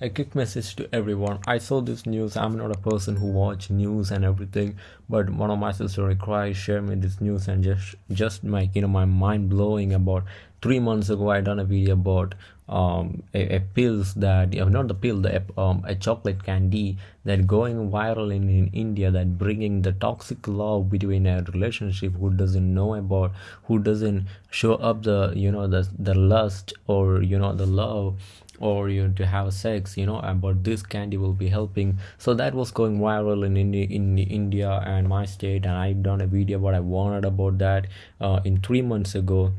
a quick message to everyone. I saw this news. I'm not a person who watch news and everything but one of my sister required share me this news and just just my you know my mind blowing about three months ago i done a video about um a, a pills that you know, not the pill the um a chocolate candy that going viral in, in india that bringing the toxic love between a relationship who doesn't know about who doesn't show up the you know the the lust or you know the love or you to have sex you know but this candy will be helping. So that was going viral in India, in India and my state and I've done a video what I wanted about that uh, in three months ago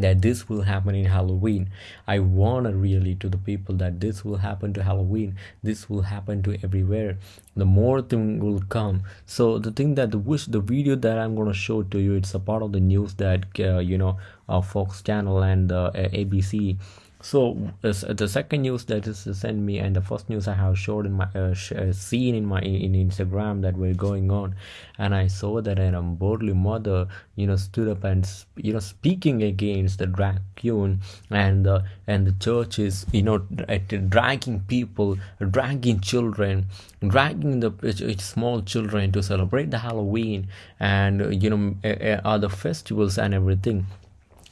that this will happen in halloween. I want to really to the people that this will happen to halloween. This will happen to everywhere. The more thing will come. So the thing that the wish the video that i'm to show to you it's a part of the news that uh, you know uh, fox channel and uh, abc so the second news that is sent me and the first news i have showed in my uh, uh, seen in my in instagram that were going on and i saw that an unbornly mother you know stood up and you know speaking against the drag queen and uh, and the church is you know dragging people dragging children dragging the small children to celebrate the halloween and you know other festivals and everything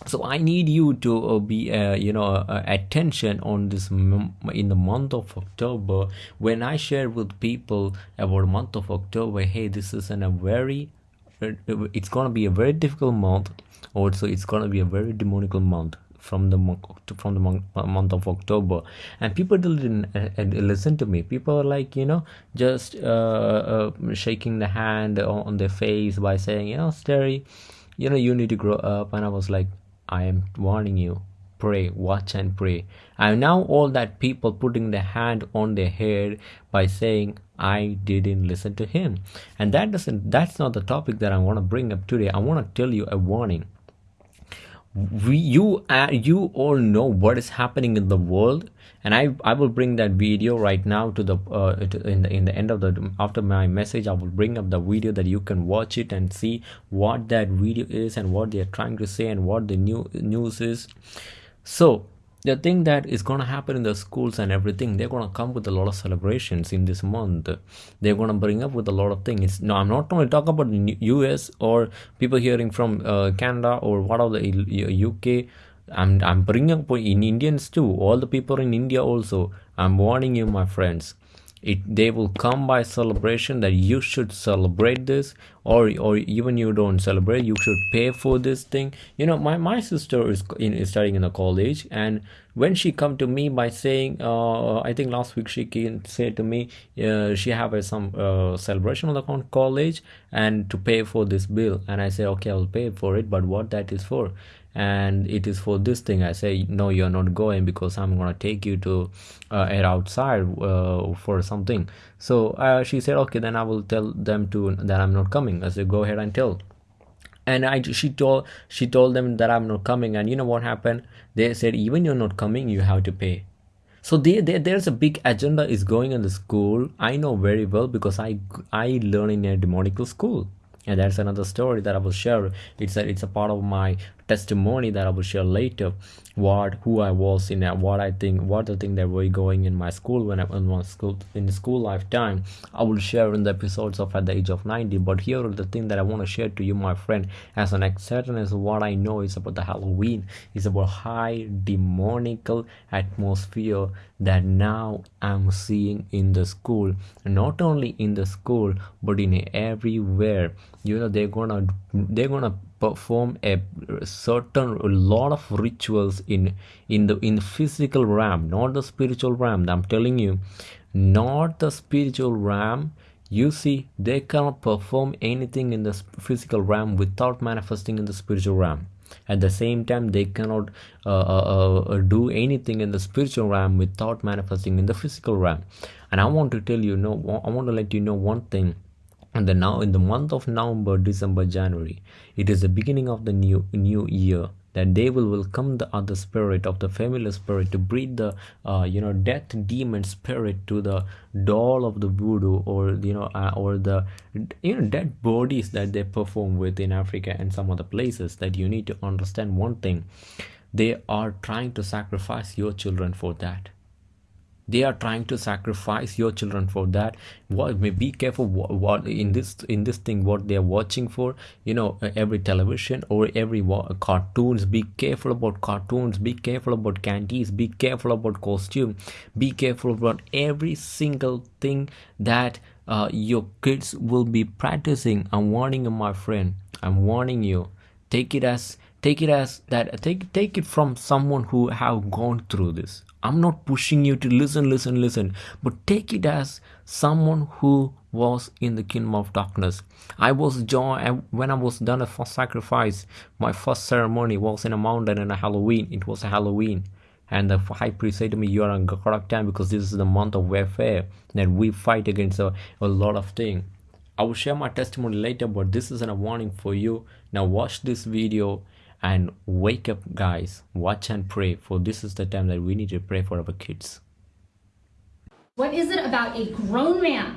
so i need you to uh, be uh, you know uh, attention on this in the month of october when i share with people about month of october hey this is a very uh, it's gonna be a very difficult month also it's gonna be a very demonical month from the month from the month of october. And people didn't uh, uh, listen to me. People are like you know just shaking the hand on their face by saying you know Sterry, you know you need to grow up. And i was like I am warning you. Pray, watch and pray. And now all that people putting their hand on their head by saying, I didn't listen to him. And that doesn't that's not the topic that I want to bring up today. I want to tell you a warning. We, you uh, you all know what is happening in the world and I I will bring that video right now to the uh, to, in the in the end of the after my message I will bring up the video that you can watch it and see what that video is and what they are trying to say and what the new news is. So the thing that is going to happen in the schools and everything they're going to come with a lot of celebrations in this month they're going to bring up with a lot of things no i'm not going to talk about us or people hearing from uh, canada or what of the uk I'm, I'm bringing up in Indians too, all the people in India also. I'm warning you, my friends. It, they will come by celebration that you should celebrate this or or even you don't celebrate you should pay for this thing. You know my my sister is, in, is studying in a college and when she come to me by saying uh, i think last week she came say to me uh, she have a, some uh, celebration on the college and to pay for this bill. And i say okay i'll pay for it but what that is for and it is for this thing i say no you're not going because i'm gonna take you to uh, air outside uh, for something. So uh, she said okay then i will tell them to that i'm not coming. I said go ahead and tell. And i she told she told them that i'm not coming. And you know what happened? They said even you're not coming you have to pay. So they, they, there's a big agenda is going in the school. I know very well because i i learn in a demonical school. And that's another story that i will share. It's a it's a part of my testimony that I will share later what who I was in what I think what the thing that we were going in my school when I was in school in school lifetime. I will share in the episodes of at the age of 90 but here are the thing that I want to share to you my friend. As an exception is what I know is about the Halloween. Is about high demonical atmosphere that now I'm seeing in the school. Not only in the school but in everywhere. You know they're gonna they're gonna perform a certain a lot of rituals in in the in the physical realm not the spiritual realm i'm telling you. Not the spiritual realm. You see they cannot perform anything in the physical realm without manifesting in the spiritual realm. At the same time they cannot uh, uh, uh, do anything in the spiritual realm without manifesting in the physical realm. And i want to tell you no i want to let you know one thing and then now in the month of november december january it is the beginning of the new new year that they will welcome the other spirit of the familiar spirit to breed the uh, you know death demon spirit to the doll of the voodoo or you know uh, or the you know dead bodies that they perform with in africa and some other places that you need to understand one thing. They are trying to sacrifice your children for that they are trying to sacrifice your children for that. What be careful what, what in this in this thing what they are watching for you know every television or every cartoons. Be careful about cartoons. Be careful about candies. Be careful about costume. Be careful about every single thing that uh, your kids will be practicing. I'm warning you my friend. I'm warning you. Take it as take it as that take take it from someone who have gone through this. I'm not pushing you to listen listen listen but take it as someone who was in the kingdom of darkness. I was joy when i was done a first sacrifice my first ceremony was in a mountain and a halloween. It was a halloween. And the high priest said to me you are on correct time because this is the month of warfare that we fight against a, a lot of things i will share my testimony later but this is a warning for you. Now watch this video and wake up guys. Watch and pray for this is the time that we need to pray for our kids. What is it about a grown man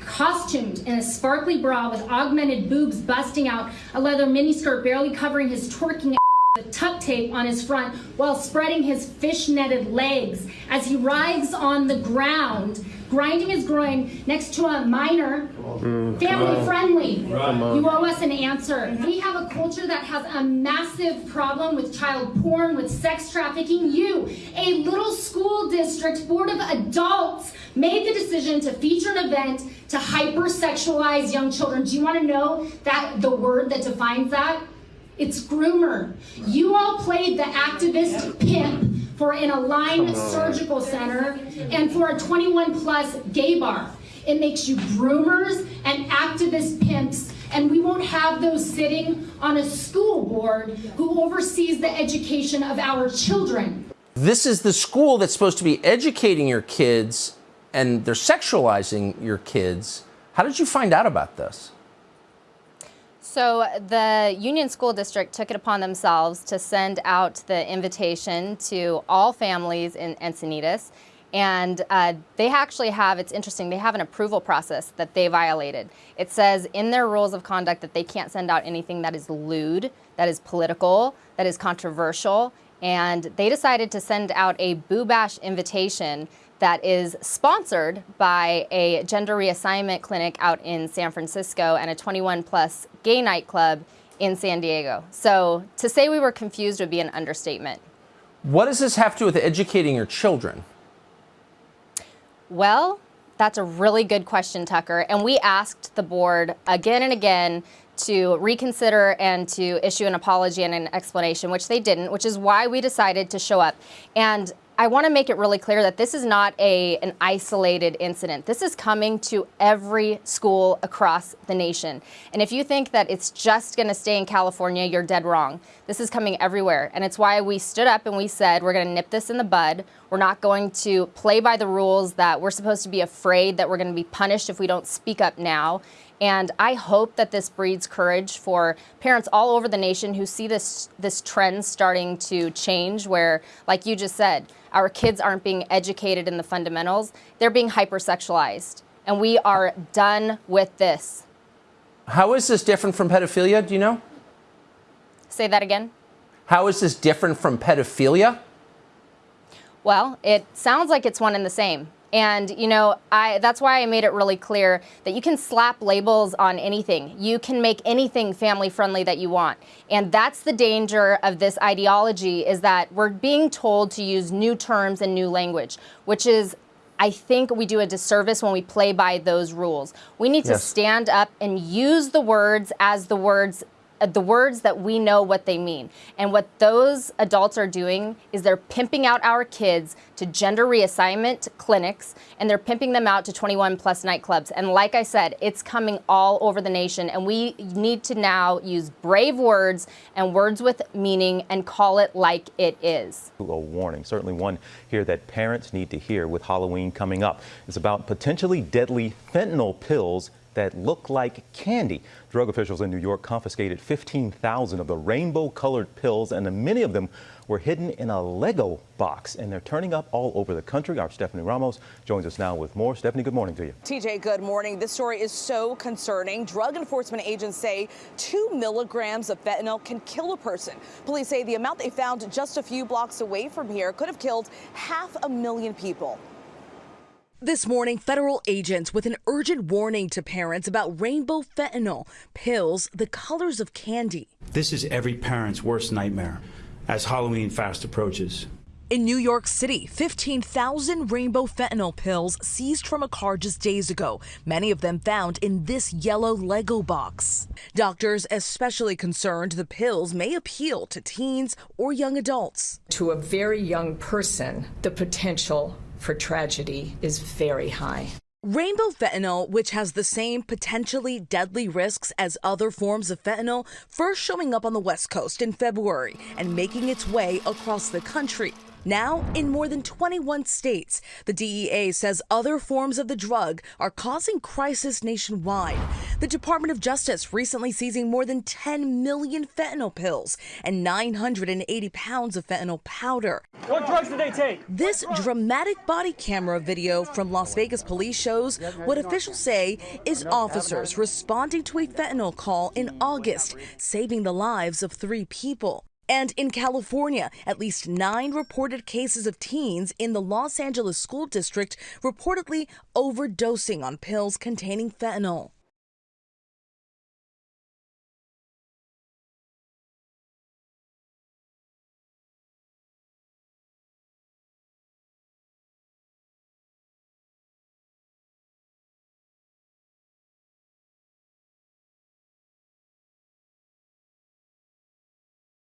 costumed in a sparkly bra with augmented boobs busting out a leather miniskirt barely covering his twerking the tuck tape on his front while spreading his fish-netted legs as he writhes on the ground grinding his groin next to a minor, mm, family friendly. You owe us an answer. We have a culture that has a massive problem with child porn, with sex trafficking. You, a little school district board of adults, made the decision to feature an event to hypersexualize young children. Do you want to know that the word that defines that? It's groomer. You all played the activist pimp for an Align Surgical Center, and for a 21 plus gay bar. It makes you groomers and activist pimps, and we won't have those sitting on a school board who oversees the education of our children. This is the school that's supposed to be educating your kids, and they're sexualizing your kids. How did you find out about this? So the Union School District took it upon themselves to send out the invitation to all families in Encinitas. And uh, they actually have, it's interesting, they have an approval process that they violated. It says in their rules of conduct that they can't send out anything that is lewd, that is political, that is controversial. And they decided to send out a Boo Bash invitation that is sponsored by a gender reassignment clinic out in San Francisco and a 21 plus gay nightclub in San Diego. So to say we were confused would be an understatement. What does this have to do with educating your children? Well, that's a really good question, Tucker. And we asked the board again and again to reconsider and to issue an apology and an explanation, which they didn't, which is why we decided to show up. And I want to make it really clear that this is not a, an isolated incident. This is coming to every school across the nation. And if you think that it's just going to stay in California, you're dead wrong. This is coming everywhere. And it's why we stood up and we said, we're going to nip this in the bud. We're not going to play by the rules that we're supposed to be afraid that we're going to be punished if we don't speak up now. And I hope that this breeds courage for parents all over the nation who see this, this trend starting to change where, like you just said, our kids aren't being educated in the fundamentals. They're being hypersexualized. And we are done with this. How is this different from pedophilia? Do you know? Say that again. How is this different from pedophilia? Well, it sounds like it's one and the same. And, you know, I, that's why I made it really clear that you can slap labels on anything. You can make anything family friendly that you want. And that's the danger of this ideology is that we're being told to use new terms and new language, which is I think we do a disservice when we play by those rules. We need yes. to stand up and use the words as the words Uh, the words that we know what they mean. And what those adults are doing is they're pimping out our kids to gender reassignment clinics and they're pimping them out to 21 plus nightclubs. And like I said, it's coming all over the nation. And we need to now use brave words and words with meaning and call it like it is. A warning, certainly one here that parents need to hear with Halloween coming up. It's about potentially deadly fentanyl pills that look like candy. Drug officials in New York confiscated 15,000 of the rainbow colored pills and many of them were hidden in a Lego box and they're turning up all over the country. Our Stephanie Ramos joins us now with more. Stephanie, good morning to you. TJ, good morning. This story is so concerning. Drug enforcement agents say two milligrams of fentanyl can kill a person. Police say the amount they found just a few blocks away from here could have killed half a million people. This morning, federal agents with an urgent warning to parents about rainbow fentanyl pills, the colors of candy. This is every parent's worst nightmare as Halloween fast approaches. In New York City, 15,000 rainbow fentanyl pills seized from a car just days ago, many of them found in this yellow Lego box. Doctors especially concerned the pills may appeal to teens or young adults. To a very young person, the potential for tragedy is very high. Rainbow fentanyl, which has the same potentially deadly risks as other forms of fentanyl, first showing up on the West Coast in February and making its way across the country. Now, in more than 21 states, the DEA says other forms of the drug are causing crisis nationwide. The Department of Justice recently seizing more than 10 million fentanyl pills and 980 pounds of fentanyl powder. What drugs did they take? This dramatic body camera video from Las Vegas police shows what officials say is officers responding to a fentanyl call in August, saving the lives of three people. And in California, at least nine reported cases of teens in the Los Angeles School District reportedly overdosing on pills containing fentanyl.